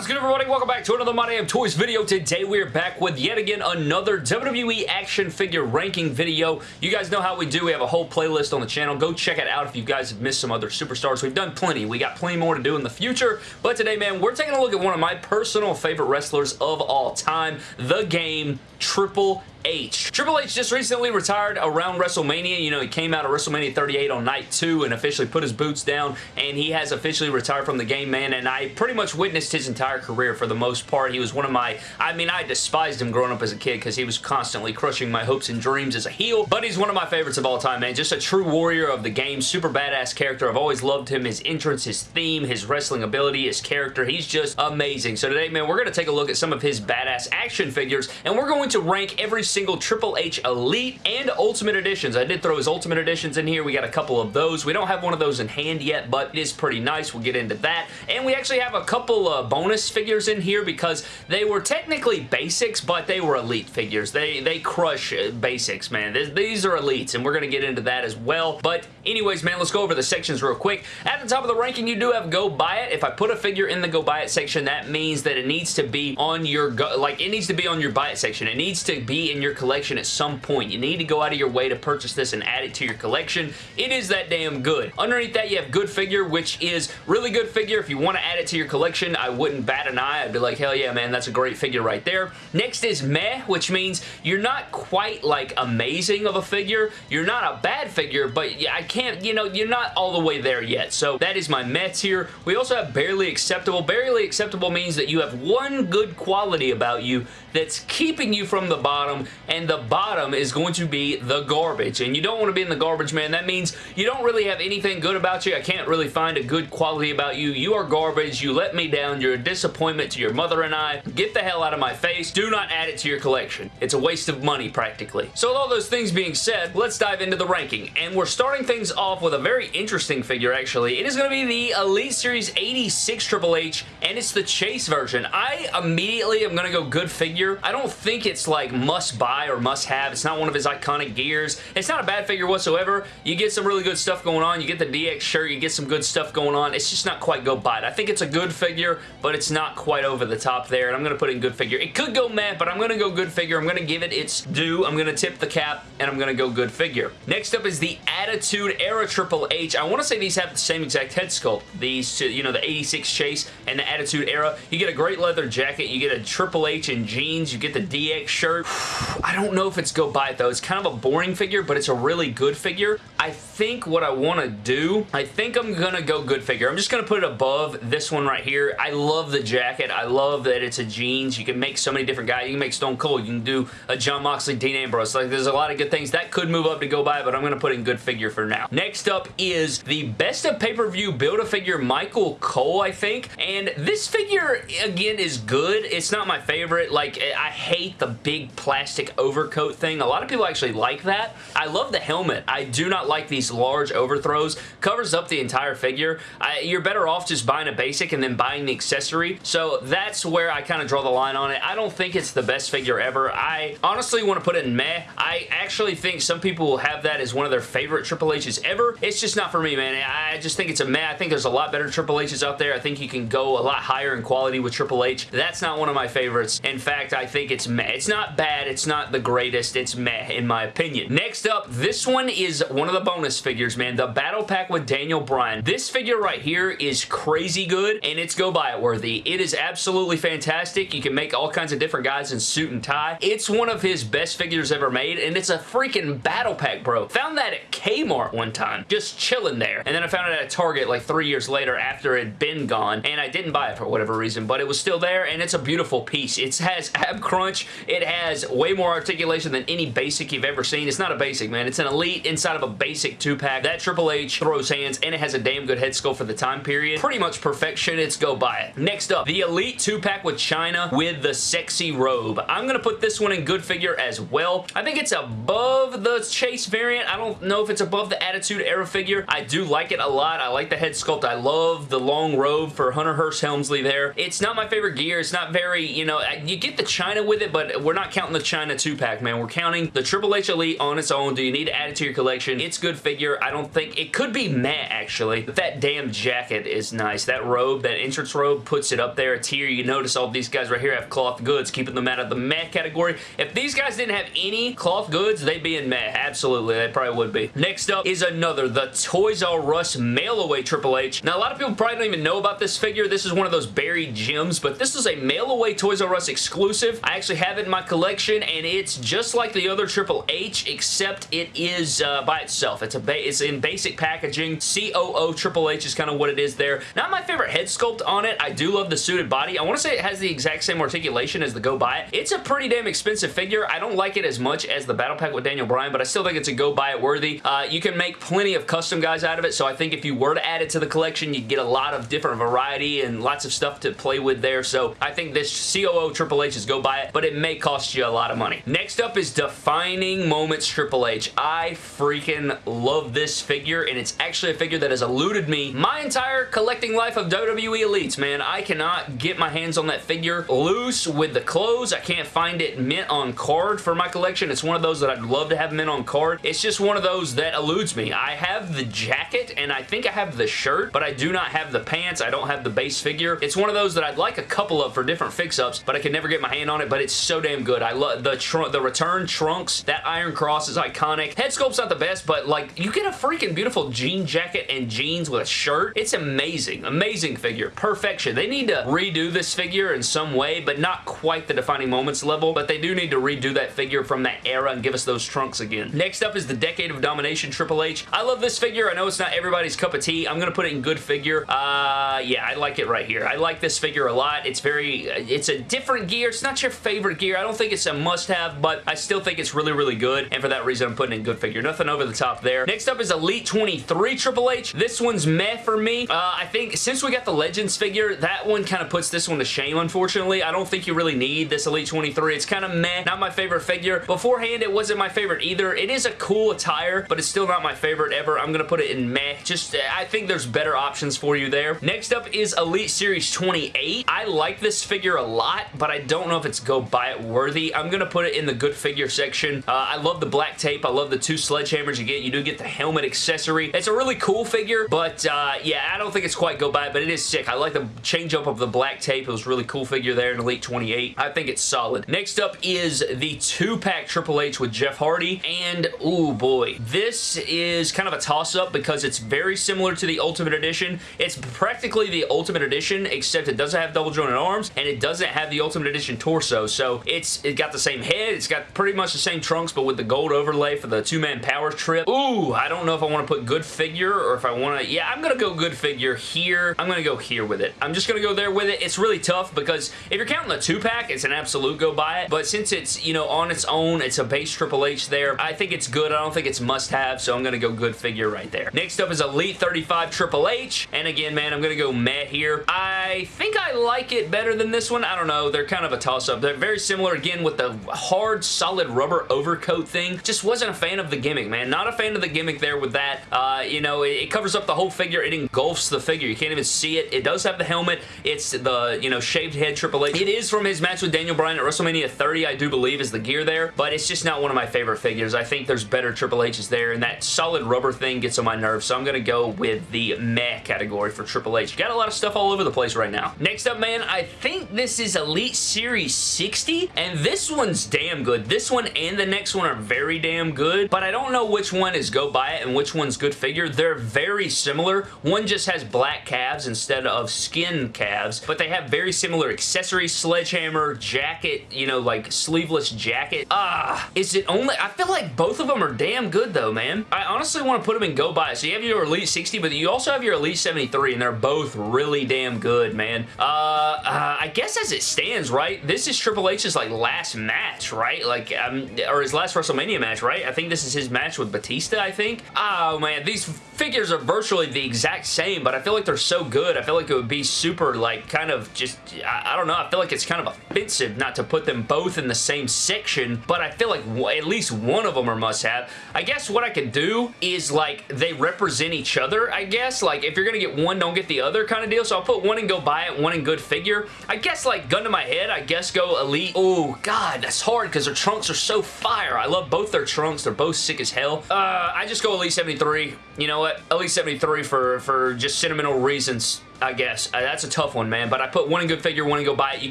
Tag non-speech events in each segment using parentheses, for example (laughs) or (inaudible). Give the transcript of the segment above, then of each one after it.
What is good everybody? Welcome back to another My Damn Toys video. Today we are back with yet again another WWE action figure ranking video. You guys know how we do. We have a whole playlist on the channel. Go check it out if you guys have missed some other superstars. We've done plenty. We got plenty more to do in the future. But today, man, we're taking a look at one of my personal favorite wrestlers of all time. The game, Triple H. Triple H just recently retired around WrestleMania. You know, he came out of WrestleMania 38 on night two and officially put his boots down, and he has officially retired from the game, man, and I pretty much witnessed his entire career for the most part. He was one of my, I mean, I despised him growing up as a kid because he was constantly crushing my hopes and dreams as a heel, but he's one of my favorites of all time, man. Just a true warrior of the game, super badass character. I've always loved him, his entrance, his theme, his wrestling ability, his character. He's just amazing. So today, man, we're going to take a look at some of his badass action figures, and we're going to rank every single Triple H Elite and Ultimate Editions. I did throw his Ultimate Editions in here. We got a couple of those. We don't have one of those in hand yet, but it is pretty nice. We'll get into that. And we actually have a couple uh, bonus figures in here because they were technically basics, but they were Elite figures. They, they crush uh, basics, man. These are Elites, and we're going to get into that as well. But anyways, man, let's go over the sections real quick. At the top of the ranking, you do have Go Buy It. If I put a figure in the Go Buy It section, that means that it needs to be on your, go like, it needs to be on your Buy It section. It needs to be in your collection at some point. You need to go out of your way to purchase this and add it to your collection. It is that damn good. Underneath that, you have Good Figure, which is really good figure. If you want to add it to your collection, I wouldn't bat an eye. I'd be like, hell yeah, man, that's a great figure right there. Next is Meh, which means you're not quite, like, amazing of a figure. You're not a bad figure, but I can't, you know, you're not all the way there yet. So that is my Meh tier. We also have Barely Acceptable. Barely Acceptable means that you have one good quality about you that's keeping you from the bottom, and the bottom is going to be the garbage. And you don't want to be in the garbage, man. That means you don't really have anything good about you. I can't really find a good quality about you. You are garbage. You let me down. You're a disappointment to your mother and I. Get the hell out of my face. Do not add it to your collection. It's a waste of money, practically. So with all those things being said, let's dive into the ranking. And we're starting things off with a very interesting figure, actually. It is going to be the Elite Series 86 Triple H, and it's the Chase version. I immediately am going to go good figure. I don't think it's like must buy or must have. It's not one of his iconic gears. It's not a bad figure whatsoever. You get some really good stuff going on. You get the DX shirt. You get some good stuff going on. It's just not quite go buy it. I think it's a good figure, but it's not quite over the top there, and I'm going to put in good figure. It could go meh, but I'm going to go good figure. I'm going to give it its due. I'm going to tip the cap, and I'm going to go good figure. Next up is the Attitude Era Triple H. I want to say these have the same exact head sculpt. These two, you know, the 86 Chase and the Attitude Era. You get a great leather jacket. You get a Triple H in jeans. You get the DX shirt. (sighs) I don't know if it's go buy it, though. It's kind of a boring figure, but it's a really good figure. I think what I want to do, I think I'm going to go good figure. I'm just going to put it above this one right here. I love the jacket. I love that it's a jeans. You can make so many different guys. You can make Stone Cold. You can do a Jon Moxley, Dean Ambrose. Like, there's a lot of good things. That could move up to go by, but I'm going to put in good figure for now. Next up is the Best of Pay-Per-View Build-A-Figure Michael Cole, I think. And this figure, again, is good. It's not my favorite. Like, I hate the big plastic overcoat thing. A lot of people actually like that. I love the helmet. I do not like these large overthrows. Covers up the entire figure. I, you're better off just buying a basic and then buying the accessory. So that's where I kind of draw the line on it. I don't think it's the best figure ever. I honestly want to put it in meh. I actually think some people will have that as one of their favorite Triple H's ever. It's just not for me, man. I just think it's a meh. I think there's a lot better Triple H's out there. I think you can go a lot higher in quality with Triple H. That's not one of my favorites. In fact, I think it's meh. It's not bad. It's not the greatest. It's meh, in my opinion. Next up, this one is one of the bonus figures, man. The Battle Pack with Daniel Bryan. This figure right here is crazy good, and it's go buy it worthy. It is absolutely fantastic. You can make all kinds of different guys in suit and tie. It's one of his best figures ever made, and it's a freaking Battle Pack, bro. Found that at Kmart one time, just chilling there. And then I found it at Target like three years later after it had been gone, and I didn't buy it for whatever reason, but it was still there, and it's a beautiful piece. It has ab crunch. It has way more articulation than any basic you've ever seen. It's not a basic, man. It's an elite inside of a basic two-pack. That Triple H throws hands, and it has a damn good head sculpt for the time period. Pretty much perfection. It's go buy it. Next up, the Elite two-pack with Chyna with the sexy robe. I'm going to put this one in good figure as well. I think it's above the Chase variant. I don't know if it's above the Attitude Era figure. I do like it a lot. I like the head sculpt. I love the long robe for Hunter Hearst Helmsley there. It's not my favorite gear. It's not very, you know, you get the Chyna with it, but we're not counting the Chyna 2-pack, man. We're counting the Triple H Elite on its own. Do you need to add it to your collection? It's good figure. I don't think... It could be meh, actually. But that damn jacket is nice. That robe, that entrance robe, puts it up there. It's here. You notice all these guys right here have cloth goods, keeping them out of the meh category. If these guys didn't have any cloth goods, they'd be in meh. Absolutely. They probably would be. Next up is another, the Toys R Us Mail Away Triple H. Now, a lot of people probably don't even know about this figure. This is one of those buried gems, but this is a Mail Away Toys R Us exclusive. I actually have it in my collection, and it's just like the other Triple H, except it is uh, by itself. It's, a it's in basic packaging. COO Triple H is kind of what it is there. Not my favorite head sculpt on it. I do love the suited body. I want to say it has the exact same articulation as the Go Buy It. It's a pretty damn expensive figure. I don't like it as much as the Battle Pack with Daniel Bryan, but I still think it's a Go Buy It worthy. Uh, you can make plenty of custom guys out of it, so I think if you were to add it to the collection, you'd get a lot of different variety and lots of stuff to play with there, so I think this COO Triple H is Go Buy It, but it may cost you a lot of money. Next up is Defining Moments Triple H. I freaking love this figure, and it's actually a figure that has eluded me my entire collecting life of WWE Elites, man. I cannot get my hands on that figure loose with the clothes. I can't find it mint on card for my collection. It's one of those that I'd love to have mint on card. It's just one of those that eludes me. I have the jacket, and I think I have the shirt, but I do not have the pants. I don't have the base figure. It's one of those that I'd like a couple of for different fix-ups, but I can never get my hand on it, but it's so damn good. I love the, the return trunks. That Iron Cross is iconic. Head sculpt's not the best, but like, you get a freaking beautiful jean jacket and jeans with a shirt. It's amazing. Amazing figure. Perfection. They need to redo this figure in some way, but not quite the defining moments level, but they do need to redo that figure from that era and give us those trunks again. Next up is the Decade of Domination Triple H. I love this figure. I know it's not everybody's cup of tea. I'm going to put it in good figure. Uh, yeah, I like it right here. I like this figure a lot. It's very, it's a different gear. It's not your favorite gear. I don't think it's a must-have, but I still think it's really, really good, and for that reason, I'm putting in good figure. Nothing over the top there. Next up is Elite 23 Triple H. This one's meh for me. Uh, I think since we got the Legends figure, that one kind of puts this one to shame, unfortunately. I don't think you really need this Elite 23. It's kind of meh. Not my favorite figure. Beforehand, it wasn't my favorite either. It is a cool attire, but it's still not my favorite ever. I'm going to put it in meh. Just, I think there's better options for you there. Next up is Elite Series 28. I like this figure a lot, but I don't know if it's go buy it worthy. I'm going to put it in the good figure section. Uh, I love the black tape. I love the two sledgehammers you get. You do get the helmet accessory. It's a really cool figure, but uh, yeah, I don't think it's quite go buy it, but it is sick. I like the change up of the black tape. It was really cool figure there in Elite 28. I think it's solid. Next up is the two-pack Triple H with Jeff Hardy, and oh boy, this is kind of a toss-up because it's very similar to the Ultimate Edition. It's practically the Ultimate Edition, except it doesn't have double jointed arms, and it doesn't have the Ultimate Edition torso, so it's it got the same head, it's got pretty much the same trunks, but with the gold overlay for the two-man power trip. Ooh, I don't know if I want to put good figure or if I want to, yeah, I'm going to go good figure here. I'm going to go here with it. I'm just going to go there with it. It's really tough because if you're counting the two-pack, it's an absolute go buy it, but since it's, you know, on its own, it's a base Triple H there, I think it's good. I don't think it's must-have, so I'm going to go good figure right there. Next up is Elite 35 Triple H, and again, man, I'm going to go meh here. I think I like it better than this one. I don't know. They're kind of a toss-up. They're very similar, again, with the hard, solid rubber overcoat thing. Just wasn't a fan of the gimmick, man. Not a fan of the gimmick there with that. Uh, you know, it, it covers up the whole figure. It engulfs the figure. You can't even see it. It does have the helmet. It's the, you know, shaved head Triple H. It is from his match with Daniel Bryan at WrestleMania 30, I do believe, is the gear there, but it's just not one of my favorite figures. I think there's better Triple H's there, and that solid rubber thing gets on my nerves, so I'm going to go with the meh category for Triple H. Got a lot of stuff all over the place right now. Next up, man, I think this is Elite Series 60, and this one's damn good. This one and the next one are very damn good, but I don't know which one is go buy it and which one's good figure. They're very similar. One just has black calves instead of skin calves, but they have very similar accessories, sledgehammer, jacket, you know, like sleeveless jacket. Ah, is it only... I feel like both of them are damn good though, man. I honestly want to put them in go buy it. So you have your Elite 60, but you also have your Elite 73, and they're both really damn good, man. Uh, uh I guess as it stands, right, this is Triple H's like last match, right? Like, um, or his last WrestleMania match, right? I think this is his match with Batista, I think. Oh, man, these figures are virtually the exact same, but I feel like they're so good. I feel like it would be super, like, kind of just, I, I don't know, I feel like it's kind of offensive not to put them both in the same section, but I feel like at least one of them are must-have. I guess what I could do is, like, they represent each other, I guess. Like, if you're going to get one, don't get the other kind of deal, so I'll put one and go buy it, one in good figure. I guess, like, gun to my head, I guess go Elite. Oh, God. that's hard because their trunks are so fire. I love both their trunks. They're both sick as hell. Uh, I just go Elite 73. You know what? Elite 73 for, for just sentimental reasons. I guess. Uh, that's a tough one, man. But I put one in good figure, one in go buy it. You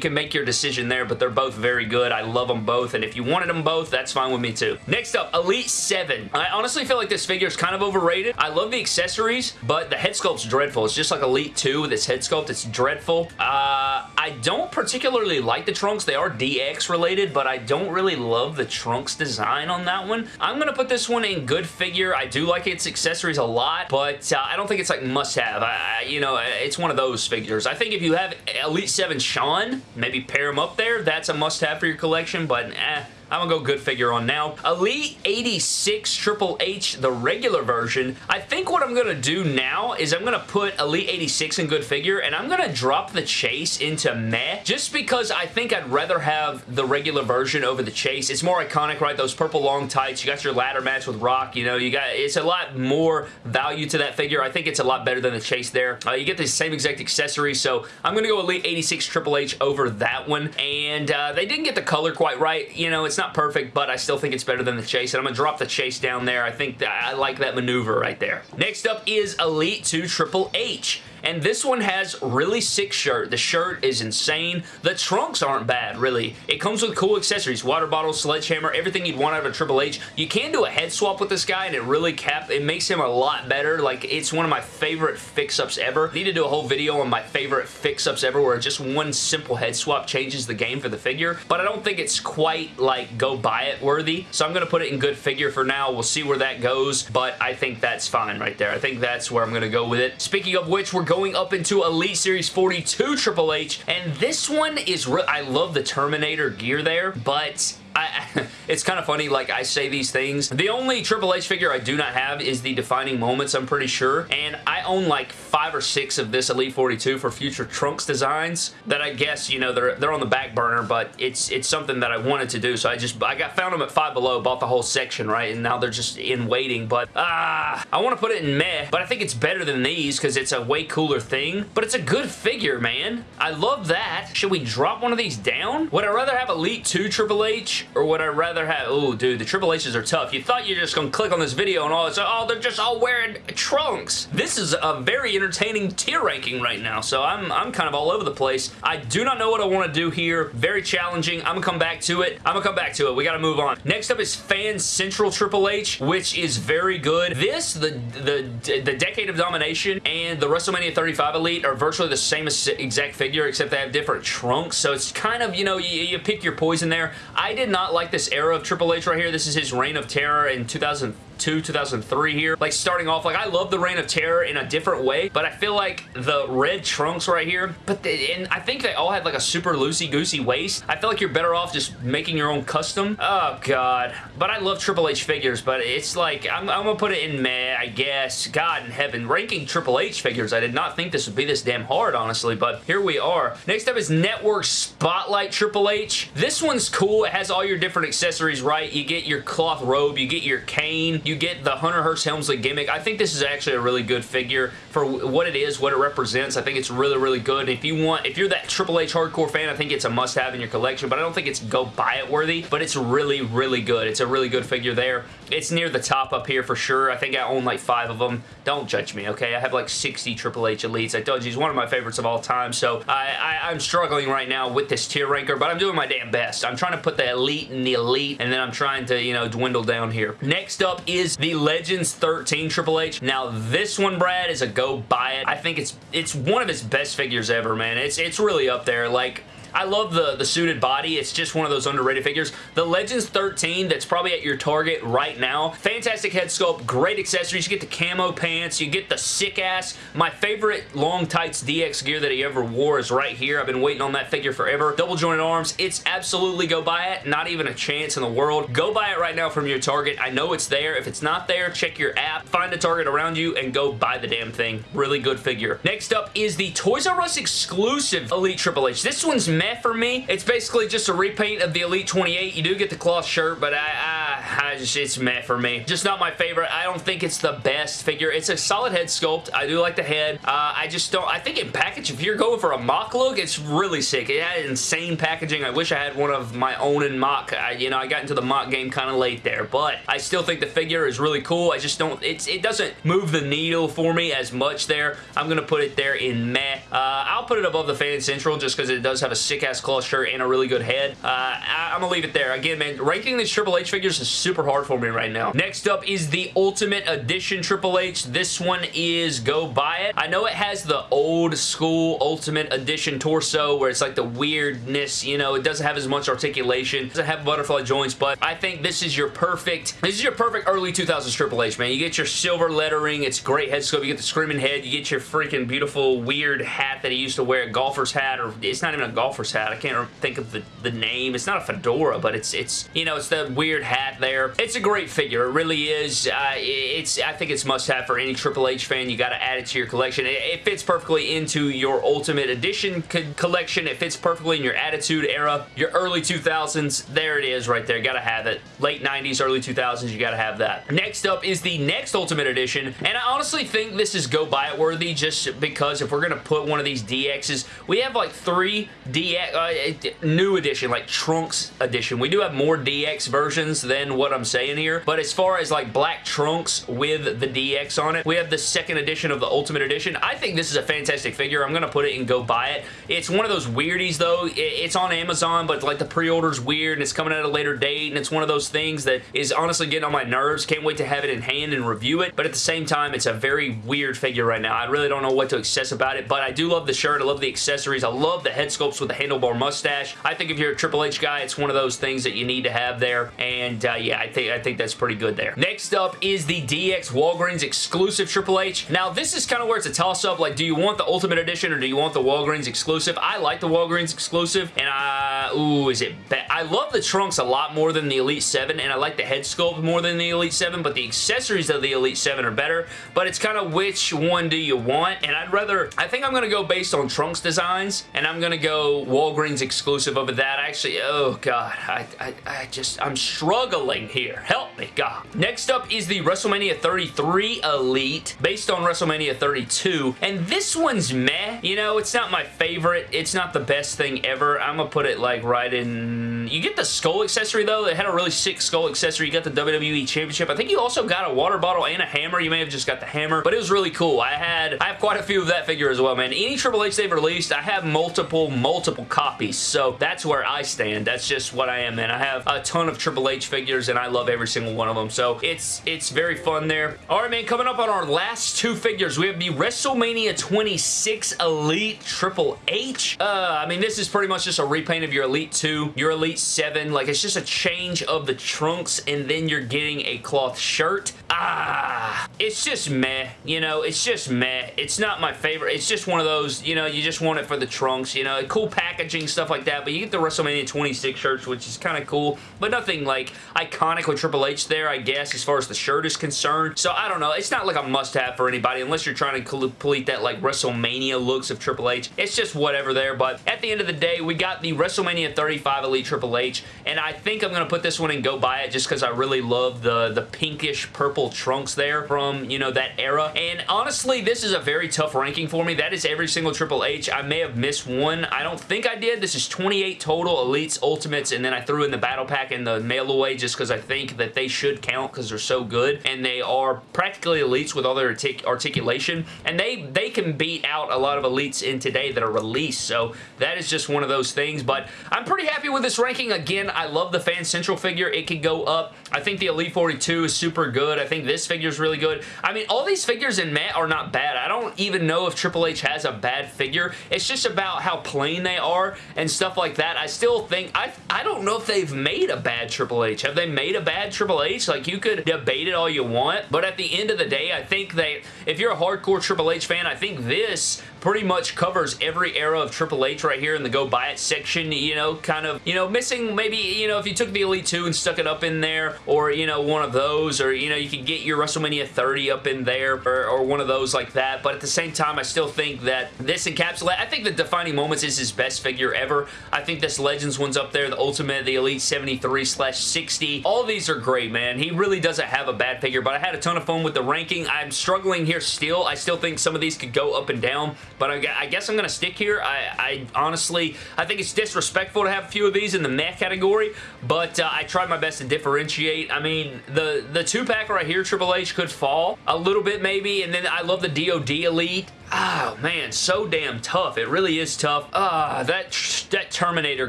can make your decision there, but they're both very good. I love them both, and if you wanted them both, that's fine with me too. Next up, Elite 7. I honestly feel like this figure is kind of overrated. I love the accessories, but the head sculpt's dreadful. It's just like Elite 2 with its head sculpt. It's dreadful. Uh, I don't particularly like the trunks. They are DX related, but I don't really love the trunks design on that one. I'm going to put this one in good figure. I do like its accessories a lot, but uh, I don't think it's like must-have. I, You know, it's one of those figures. I think if you have Elite 7 Shawn, maybe pair him up there. That's a must-have for your collection, but eh, I'm gonna go good figure on now. Elite 86 Triple H, the regular version. I think what I'm gonna do now is I'm gonna put Elite 86 in good figure and I'm gonna drop the chase into meh just because I think I'd rather have the regular version over the chase. It's more iconic, right? Those purple long tights. You got your ladder match with Rock. You know, you got it's a lot more value to that figure. I think it's a lot better than the chase there. Uh, you get the same exact accessories, so I'm gonna go Elite 86 Triple H over that one. And uh, they didn't get the color quite right. You know, it's not perfect, but I still think it's better than the Chase, and I'm going to drop the Chase down there. I think that I like that maneuver right there. Next up is Elite 2 Triple H. And this one has really sick shirt. The shirt is insane. The trunks aren't bad, really. It comes with cool accessories. Water bottle, sledgehammer, everything you'd want out of a Triple H. You can do a head swap with this guy, and it really cap, it makes him a lot better. Like, it's one of my favorite fix-ups ever. I need to do a whole video on my favorite fix-ups ever, where just one simple head swap changes the game for the figure. But I don't think it's quite, like, go buy it worthy. So I'm going to put it in good figure for now. We'll see where that goes, but I think that's fine right there. I think that's where I'm going to go with it. Speaking of which, we're going up into Elite Series 42 Triple H, and this one is I love the Terminator gear there, but I, (laughs) it's kind of funny, like I say these things. The only Triple H figure I do not have is the Defining Moments, I'm pretty sure. And I own like five or six of this Elite 42 for future Trunks designs that I guess, you know, they're, they're on the back burner, but it's it's something that I wanted to do. So I just, I got found them at Five Below, bought the whole section, right? And now they're just in waiting. But, ah, uh, I want to put it in meh, but I think it's better than these because it's a way cooler thing. But it's a good figure, man. I love that. Should we drop one of these down? Would I rather have Elite 2 Triple H or would I rather have... Oh, dude, the Triple H's are tough. You thought you are just going to click on this video and all it's oh, they're just all wearing trunks. This is a very entertaining tier ranking right now, so I'm, I'm kind of all over the place. I do not know what I want to do here. Very challenging. I'm going to come back to it. I'm going to come back to it. We got to move on. Next up is Fan Central Triple H, which is very good. This, the, the, the Decade of Domination, and the WrestleMania 35 Elite are virtually the same exact figure, except they have different trunks, so it's kind of, you know, you, you pick your poison there. I did not like this era of Triple H right here. This is his Reign of Terror in 2000 2002, 2003 here. Like starting off, like I love the Reign of Terror in a different way, but I feel like the red trunks right here, but they, and I think they all had like a super loosey-goosey waist. I feel like you're better off just making your own custom. Oh god. But I love Triple H figures, but it's like, I'm, I'm gonna put it in meh, I guess. God in heaven. Ranking Triple H figures, I did not think this would be this damn hard, honestly, but here we are. Next up is Network Spotlight Triple H. This one's cool. It has all your different accessories, right? You get your cloth robe, you get your cane, you get the Hunter Hearst Helmsley gimmick. I think this is actually a really good figure for what it is, what it represents. I think it's really, really good. If you want, if you're that Triple H hardcore fan, I think it's a must-have in your collection, but I don't think it's go buy it worthy, but it's really, really good. It's a really good figure there. It's near the top up here for sure. I think I own like five of them. Don't judge me, okay? I have like 60 Triple H Elites. I told you, he's one of my favorites of all time, so I, I, I'm struggling right now with this tier ranker, but I'm doing my damn best. I'm trying to put the elite in the elite, and then I'm trying to, you know, dwindle down here. Next up is the Legends 13 Triple H. Now, this one, Brad, is a go buy it. I think it's it's one of his best figures ever, man. It's, it's really up there. Like, I love the, the suited body. It's just one of those underrated figures. The Legends 13 that's probably at your Target right now. Fantastic head sculpt, great accessories. You get the camo pants. You get the sick ass. My favorite long tights DX gear that he ever wore is right here. I've been waiting on that figure forever. Double jointed arms. It's absolutely go buy it. Not even a chance in the world. Go buy it right now from your Target. I know it's there. If it's not there, check your app. Find a Target around you and go buy the damn thing. Really good figure. Next up is the Toys R Us exclusive Elite Triple H. This one's meh for me. It's basically just a repaint of the Elite 28. You do get the cloth shirt, but I, I, I just, it's meh for me. Just not my favorite. I don't think it's the best figure. It's a solid head sculpt. I do like the head. Uh, I just don't, I think in package, if you're going for a mock look, it's really sick. It had insane packaging. I wish I had one of my own in mock. I, you know, I got into the mock game kind of late there, but I still think the figure is really cool. I just don't, it's, it doesn't move the needle for me as much there. I'm going to put it there in meh. Uh, I'll put it above the Fan Central just because it does have a sick-ass shirt and a really good head. Uh, I, am going to leave it there. Again, man, ranking these Triple H figures is super hard for me right now. Next up is the Ultimate Edition Triple H. This one is Go Buy It. I know it has the old school Ultimate Edition torso where it's like the weirdness, you know, it doesn't have as much articulation. Doesn't have butterfly joints, but I think this is your perfect, this is your perfect early 2000s Triple H, man. You get your silver lettering. It's great head sculpt. You get the screaming head. You get your freaking beautiful weird hat that he used to wear, a golfer's hat, or it's not even a golfer's hat. I can't think of the, the name. It's not a fedora, but it's, it's you know, it's the weird hat there. It's a great figure. It really is. Uh, it's I think it's must-have for any Triple H fan. You got to add it to your collection. It, it, fits perfectly into your Ultimate Edition co collection. It fits perfectly in your Attitude era, your early 2000s. There it is right there. Got to have it. Late 90s, early 2000s, you got to have that. Next up is the next Ultimate Edition, and I honestly think this is go buy it worthy just because if we're going to put one of these DXs, we have like three DX, uh, new edition, like Trunks edition. We do have more DX versions than what I'm saying here, but as far as like black Trunks with the DX on it, we have the second edition of the Ultimate Edition. I think this is a fantastic figure. I'm going to put it and go buy it. It's one of those weirdies though. It's on Amazon, but like the pre-order's weird and it's coming at a later date and it's one of those things that is honestly getting on my nerves. Can't wait to have it in hand and review it, but at the same time, it's a very weird figure right now. I really don't know what to access about it, but I do love the shirt. I love the accessories. I love the head sculpts with the handlebar mustache. I think if you're a Triple H guy, it's one of those things that you need to have there, and uh, yeah, I think, I think that's pretty good there. Next up is the DX Walgreens exclusive Triple H. Now, this is kind of where it's a toss-up. Like, do you want the Ultimate Edition or do you want the Walgreens exclusive? I like the Walgreens exclusive, and I, ooh, is it bad? I love the trunks a lot more than the Elite 7, and I like the head sculpt more than the Elite 7, but the accessories of the Elite 7 are better, but it's kind of which one do you want, and I'd rather, I think I'm going to go based on trunks designs, and I'm going to go Walgreens exclusive over that. Actually, oh god, I, I, I just, I'm struggling here. Help me, God. Next up is the WrestleMania 33 Elite, based on WrestleMania 32, and this one's meh. You know, it's not my favorite. It's not the best thing ever. I'm going to put it like right in... You get the skull accessory though. It had a really sick skull accessory. You got the WWE Championship. I think you also got a water bottle and a hammer. You may have just got the hammer, but it was really cool. I had I have quite a few of that figure as well, man. Any Triple H they've released, I have multiple, multiple copies, so that's where I stand. That's just what I am, man. I have a ton of Triple H figures, and I love every single one of them, so it's it's very fun there. All right, man, coming up on our last two figures, we have the WrestleMania 26 Elite Triple H. Uh, I mean, this is pretty much just a repaint of your Elite 2, your Elite 7. Like, it's just a change of the trunks, and then you're getting a cloth shirt. Ah, it's just meh. You know, it's just meh. It's not my favorite. It's just one of those, you know, you just want it for the trunks, you know, cool packaging, stuff like that, but you get the WrestleMania 26 shirts, which is kind of cool, but nothing, like, iconic with Triple H there, I guess, as far as the shirt is concerned. So, I don't know. It's not like a must-have for anybody, unless you're trying to complete that, like, WrestleMania looks of Triple H. It's just whatever there, but at the end of the day, we got the WrestleMania 35 Elite Triple H, and I think I'm going to put this one and go buy it just because I really love the, the pinkish purple trunks there from, you know, that era. And honestly, this is a very tough ranking for me. That is every single Triple H. I may have missed one. I don't think I did. This is 28 total Elites, Ultimates, and then I threw in the Battle Pack and the Mail Away just because I think that they should count because they're so good, and they are practically Elites with all their artic articulation, and they, they can beat out a lot of Elites in today that are released, so that is just one of those things, but I'm pretty happy with this ranking. Again, I love the Fan Central figure. It could go up. I think the Elite 42 is super good. I think this figure is really good. I mean, all these figures in meh are not bad. I don't even know if Triple H has a bad figure. It's just about how plain they are and stuff like that. I still think, I, I don't know if they've made a bad Triple H. Have they made a bad Triple H? Like, you could debate it all you want, but at the end of the day, I think that if you're a hardcore Triple H fan, I think this pretty much covers every era of Triple H right here in the go buy it section, you know, kind of, you know, missing maybe, you know, if you took the Elite 2 and stuck it up in there, or, you know, one of those, or, you know, you could get your WrestleMania 30 up in there, or, or one of those like that, but at the same time, I still think that this encapsulate, I think the Defining Moments is his best figure ever. I think this Legends one's up there, the Ultimate, the Elite 73 slash 60. All these are great, man. He really doesn't have a bad figure, but I had a ton of fun with the ranking. I'm struggling here still. I still think some of these could go up and down, but I, I guess I'm going to stick here. I, I, honestly, I think it's disrespectful to have a few of these in the meh category, but uh, I tried my best to differentiate. I mean, the, the two-pack right here, Triple H, could fall a little bit maybe, and then I love the DOD Elite. Oh, man, so damn tough. It really is tough. Ah, that, that Terminator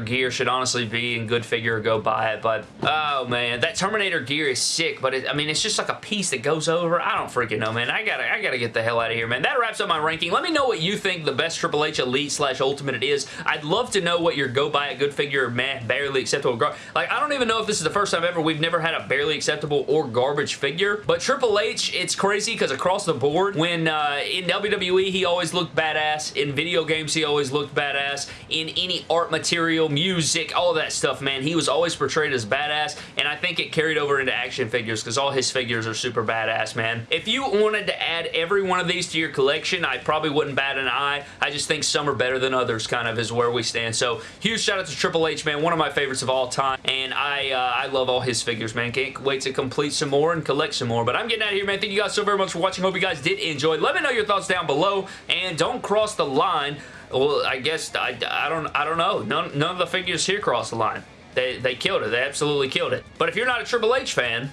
gear should honestly be in good figure go buy it, but oh, man, that Terminator gear is sick, but it, I mean, it's just like a piece that goes over. I don't freaking know, man. I gotta, I gotta get the hell out of here, man. That wraps up my ranking. Let me know what you think the best Triple H Elite slash Ultimate it is. I'd love to know what your go buy it good figure, meh, barely acceptable. Like, I don't even know if this is the first time ever we've never had a barely acceptable or garbage figure, but Triple H, it's crazy because across the board, when uh, in WWE, he always looked badass. In video games, he always looked badass. In any art material, music, all that stuff, man, he was always portrayed as badass, and I think it carried over into action figures because all his figures are super badass, man. If you wanted to add every one of these to your collection, I probably wouldn't bat an eye. I just think some are better than others, kind of, is where we stand. So, huge shout out to Triple H, man. One of my favorites of all time, and I, uh, I love all his figures, man. Can't wait to complete some more and collect some more. But I'm getting out of here, man. Thank you guys so very much for watching. Hope you guys did enjoy. Let me know your thoughts down below, and don't cross the line. Well, I guess, I, I don't I don't know. None, none of the figures here cross the line. They, they killed it. They absolutely killed it. But if you're not a Triple H fan...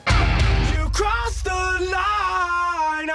You crossed the line,